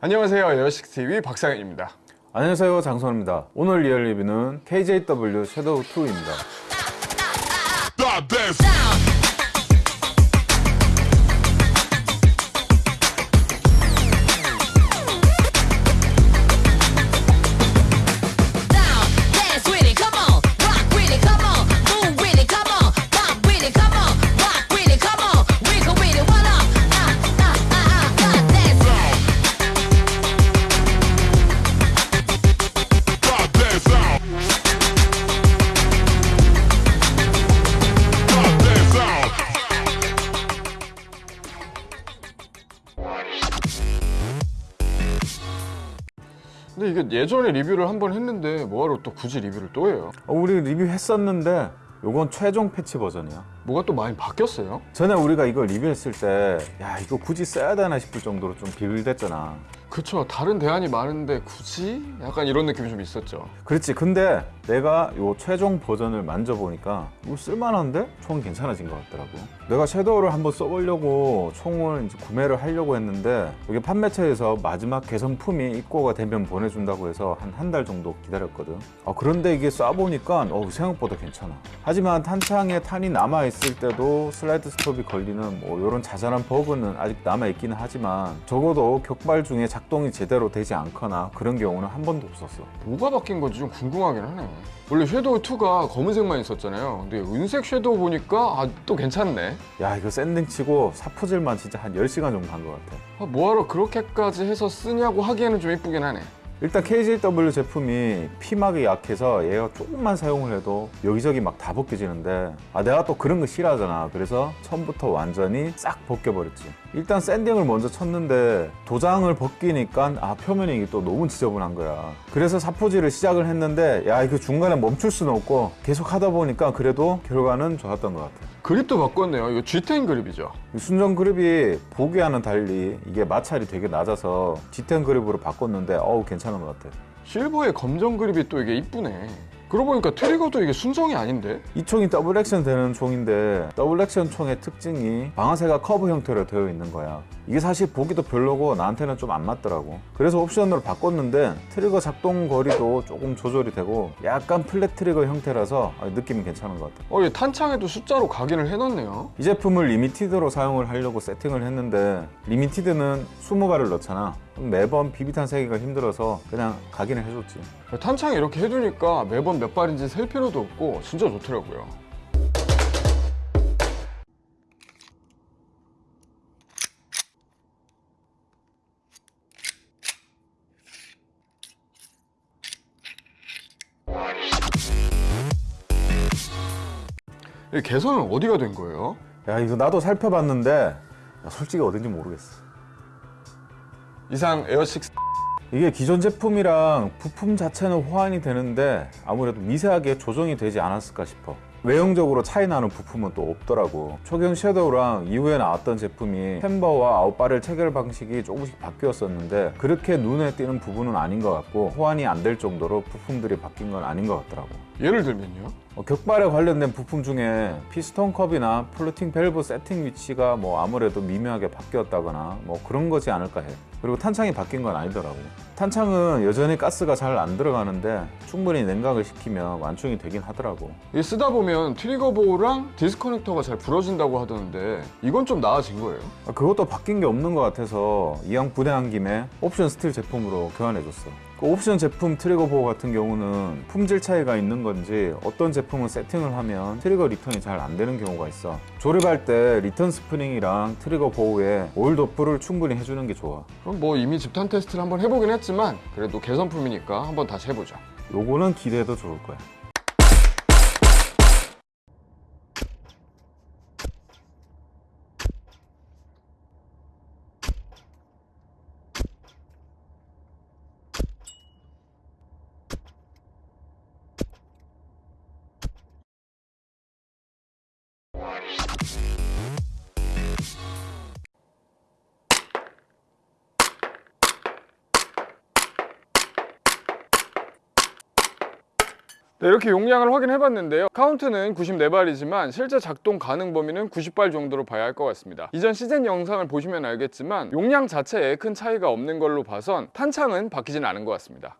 안녕하세요. 에어식스TV 박상현입니다. 안녕하세요. 장선입니다. 오늘 리얼 리뷰는 KJW 섀도우 2입니다 이게 예전에 리뷰를 한 번 했는데 뭐하러 또 굳이 리뷰를 또 해요? 어, 우리 리뷰했었는데 요건 최종 패치 버전이야 뭐가 또 많이 바뀌었어요? 전에 우리가 이거 리뷰했을 때 야 이거 굳이 써야 되나 싶을 정도로 좀 비글댔잖아. 그쵸. 다른 대안이 많은데 굳이? 약간 이런 느낌이 좀 있었죠. 그렇지. 근데 내가 요 최종 버전을 만져보니까 이거 쓸만한데? 총 괜찮아진 것 같더라고. 내가 섀도우를 한번 써보려고 총을 이제 구매를 하려고 했는데 여기 판매처에서 마지막 개선품이 입고가 되면 보내준다고 해서 한 한 달 정도 기다렸거든. 아, 그런데 이게 쏴보니까 어, 생각보다 괜찮아. 하지만 탄창에 탄이 남아있 을 때도 슬라이드 스톱이 걸리는 뭐 이런 자잘한 버그는 아직 남아있기는 하지만 적어도 격발 중에 작동이 제대로 되지 않거나 그런 경우는 한 번도 없었어. 뭐가 바뀐 건지 좀 궁금하긴 하네. 원래 Shadow 2가 검은색만 있었잖아요. 근데 은색 Shadow 보니까 아, 또 괜찮네. 야 이거 sanding 치고 사포질만 진짜 한 10시간 정도 한 것 같아. 아, 뭐하러 그렇게까지 해서 쓰냐고 하기에는 좀 이쁘긴 하네 일단 KJW 제품이 피막이 약해서 얘가 조금만 사용을 해도 여기저기 막 다 벗겨지는데 아 내가 또 그런 거 싫어하잖아. 그래서 처음부터 완전히 싹 벗겨버렸지. 일단 샌딩을 먼저 쳤는데 도장을 벗기니까 아 표면이 또 너무 지저분한 거야. 그래서 사포질을 시작을 했는데 야 이거 중간에 멈출 수는 없고 계속 하다 보니까 그래도 결과는 좋았던 것 같아 그립도 바꿨네요. 이거 G10 그립이죠? 이 순정 그립이 보기와는 달리 이게 마찰이 되게 낮아서 G10 그립으로 바꿨는데 어우 괜찮은 것 같아 실버의 검정 그립이 또 이게 이쁘네 그러고 보니까 트리거도 이게 순정이 아닌데? 이 총이 double action 되는 총인데 double action 총의 특징이 방아쇠가 커브 형태로 되어 있는 거야. 이게 사실 보기도 별로고 나한테는 좀 안 맞더라고. 그래서 옵션으로 바꿨는데 트리거 작동 거리도 조금 조절이 되고 약간 flat trigger 형태라서 아, 느낌이 괜찮은 것 같아. 어, 이 탄창에도 숫자로 각인을 해놨네요. 이 제품을 limited로 사용을 하려고 세팅을 했는데 limited는 20발을 넣잖아 매번 비비탄 세기가 힘들어서 그냥 각인을 해줬지. 탄창에 이렇게 해두니까 매번 몇 발인지 셀 필요도 없고 진짜 좋더라고요. 이 개선은 어디가 된 거예요? 야 이거 나도 살펴봤는데 야, 솔직히 어딘지 모르겠어 이상 에어식스. 이게 기존 제품이랑 부품 자체는 호환이 되는데 아무래도 미세하게 조정이 되지 않았을까 싶어. 외형적으로 차이 나는 부품은 또 없더라고. 초기형 Shadow랑 이후에 나왔던 제품이 챔버와 outer barrel 체결 방식이 조금씩 바뀌었었는데 그렇게 눈에 띄는 부분은 아닌 것 같고 호환이 안 될 정도로 부품들이 바뀐 건 아닌 것 같더라고 예를 들면요? 어, 격발에 관련된 부품 중에 피스톤 컵이나 floating valve 세팅 위치가 뭐 아무래도 미묘하게 바뀌었다거나 뭐 그런 거지 않을까 해 그리고 탄창이 바뀐 건 아니더라고 탄창은 여전히 가스가 잘 안 들어가는데 충분히 냉각을 시키면 완충이 되긴 하더라고 이 쓰다 보면 trigger bow랑 disconnector가 잘 부러진다고 하던데 이건 좀 나아진 거예요? 아, 그것도 바뀐 게 없는 것 같아서 이왕 분해한 김에 옵션 스틸 제품으로 교환해줬어 그 옵션 제품 trigger bow 같은 경우는 품질 차이가 있는 건지 어떤 제품은 세팅을 하면 trigger return이 잘 안 되는 경우가 있어. 조립할 때 return spring이랑 trigger bow에 오일 도포를 충분히 해주는 게 좋아. 그럼 뭐 이미 집탄 테스트를 한번 해보긴 했지만 그래도 개선품이니까 한번 다시 해보자 요거는 기대해도 좋을 거야 네, 이렇게 용량을 확인해 봤는데요. 카운트는 94발이지만 실제 작동 가능 범위는 90발 정도로 봐야 할 것 같습니다. 이전 시즌 영상을 보시면 알겠지만 용량 자체에 큰 차이가 없는 걸로 봐선 탄창은 바뀌진 않은 것 같습니다.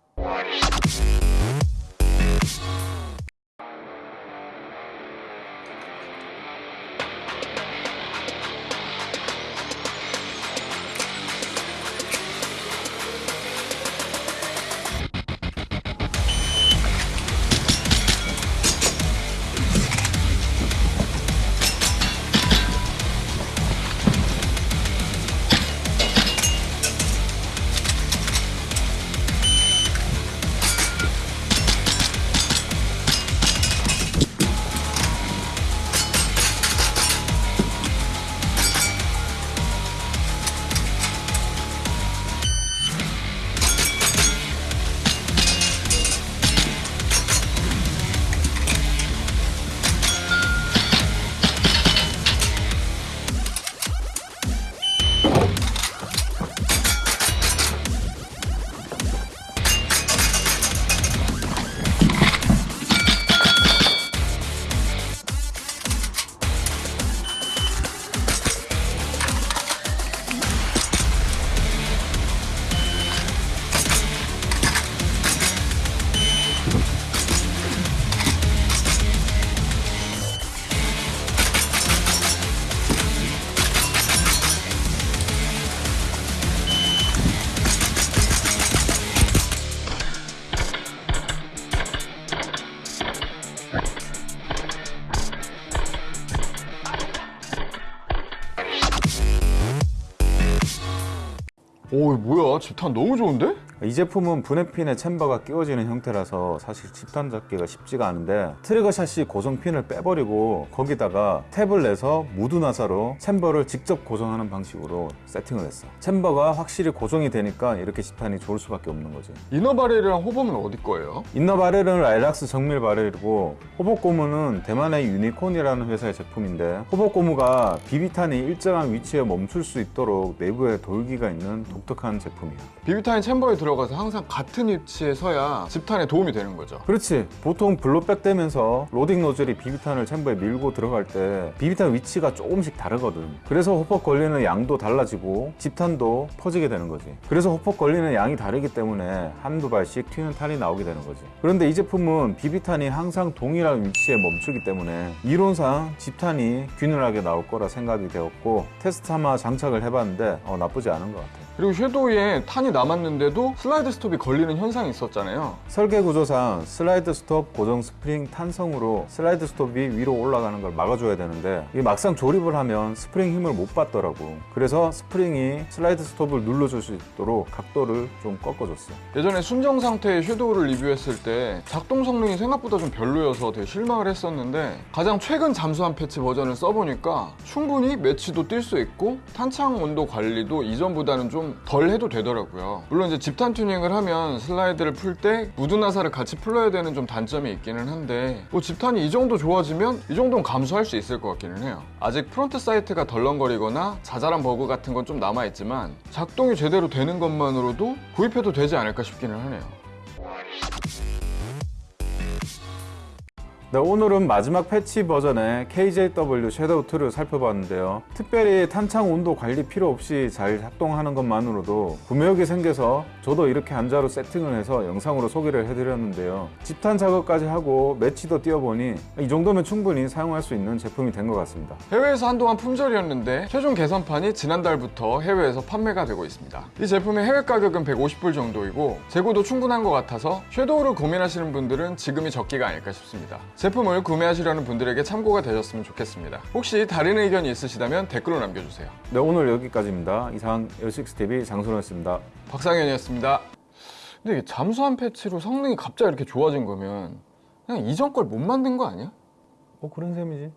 오, 뭐야? 집탄 너무 좋은데? 이 제품은 분해핀에 chamber가 끼워지는 형태라서 사실 집탄 잡기가 쉽지가 않은데 trigger chassis 고정핀을 빼버리고 거기다가 tap을 내서 무두 나사로 chamber를 직접 고정하는 방식으로 세팅을 했어 chamber가 확실히 고정이 되니까 이렇게 집탄이 좋을 수밖에 없는 거지 inner barrel이랑 hop-up은 어디 거예요? inner barrel은 Laylax 정밀 barrel이고 hop-up 고무는 대만의 유니콘이라는 회사의 제품인데 hop-up 고무가 비비탄이 일정한 위치에 멈출 수 있도록 내부에 돌기가 있는 독특한 제품이야. 비비탄이 chamber에 들어가서 항상 같은 위치에 서야 집탄에 도움이 되는 거죠. 그렇지. 보통 blowback 되면서 loading nozzle이 비비탄을 chamber에 밀고 들어갈 때 비비탄 위치가 조금씩 다르거든. 그래서 hop-up 걸리는 양도 달라지고 집탄도 퍼지게 되는 거지. 그래서 hop-up 걸리는 양이 다르기 때문에 한두 발씩 튀는 탄이 나오게 되는 거지. 그런데 이 제품은 비비탄이 항상 동일한 위치에 멈추기 때문에 이론상 집탄이 균일하게 나올 거라 생각이 되었고 테스트 삼아 장착을 해봤는데 어, 나쁘지 않은 것 같아 그리고 Shadow에 탄이 남았는데도 슬라이드 스톱이 걸리는 현상이 있었잖아요. 설계 구조상 슬라이드 스톱 고정 스프링 탄성으로 슬라이드 스톱이 위로 올라가는 걸 막아줘야 되는데 이게 막상 조립을 하면 스프링 힘을 못 받더라고 그래서 스프링이 슬라이드 스톱을 눌러줄 수 있도록 각도를 좀 꺾어줬어 예전에 순정 상태의 Shadow를 리뷰했을 때 작동 성능이 생각보다 좀 별로여서 되게 실망을 했었는데 가장 최근 잠수함 패치 버전을 써보니까 충분히 매치도 뛸 수 있고 탄창 온도 관리도 이전보다는 좀덜 해도 되더라고요. 물론 이제 집탄 튜닝을 하면 슬라이드를 풀 때 무두 나사를 같이 풀러야 되는 좀 단점이 있기는 한데 뭐 집탄이 이 정도 좋아지면 이 정도는 감수할 수 있을 것 같기는 해요. 아직 front 사이트가 덜렁거리거나 자잘한 버그 같은 건 좀 남아있지만 작동이 제대로 되는 것만으로도 구입해도 되지 않을까 싶기는 하네요. 네, 오늘은 마지막 패치 버전의 KJW 섀도우 2를 살펴봤는데요. 특별히 탄창 온도 관리 필요 없이 잘 작동하는 것만으로도 구매욕이 생겨서 저도 이렇게 한자로 세팅을 해서 영상으로 소개를 해드렸는데요. 집탄 작업까지 하고 매치도 띄워보니 이 정도면 충분히 사용할 수 있는 제품이 된 것 같습니다. 해외에서 한동안 품절이었는데 최종 개선판이 지난달부터 해외에서 판매가 되고 있습니다. 이 제품의 해외 가격은 150불 정도이고 재고도 충분한 것 같아서 섀도우를 고민하시는 분들은 지금이 적기가 아닐까 싶습니다. 제품을 구매하시려는 분들에게 참고가 되셨으면 좋겠습니다. 혹시 다른 의견이 있으시다면 댓글로 남겨주세요. 네, 오늘 여기까지입니다. 이상 L6TV 장선호였습니다. 박상현이었습니다. 근데 이게 잠수함 패치로 성능이 갑자기 이렇게 좋아진 거면 그냥 이전 걸 못 만든 거 아니야? 어, 그런 셈이지.